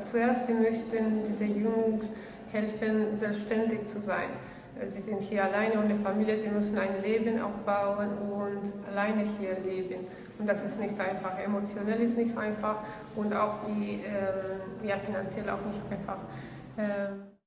Also zuerst, wir möchten dieser Jugend helfen, selbstständig zu sein. Also sie sind hier alleine ohne Familie, sie müssen ein Leben aufbauen und alleine hier leben. Und das ist nicht einfach, emotionell ist nicht einfach und auch die, äh, ja, finanziell auch nicht einfach. Äh,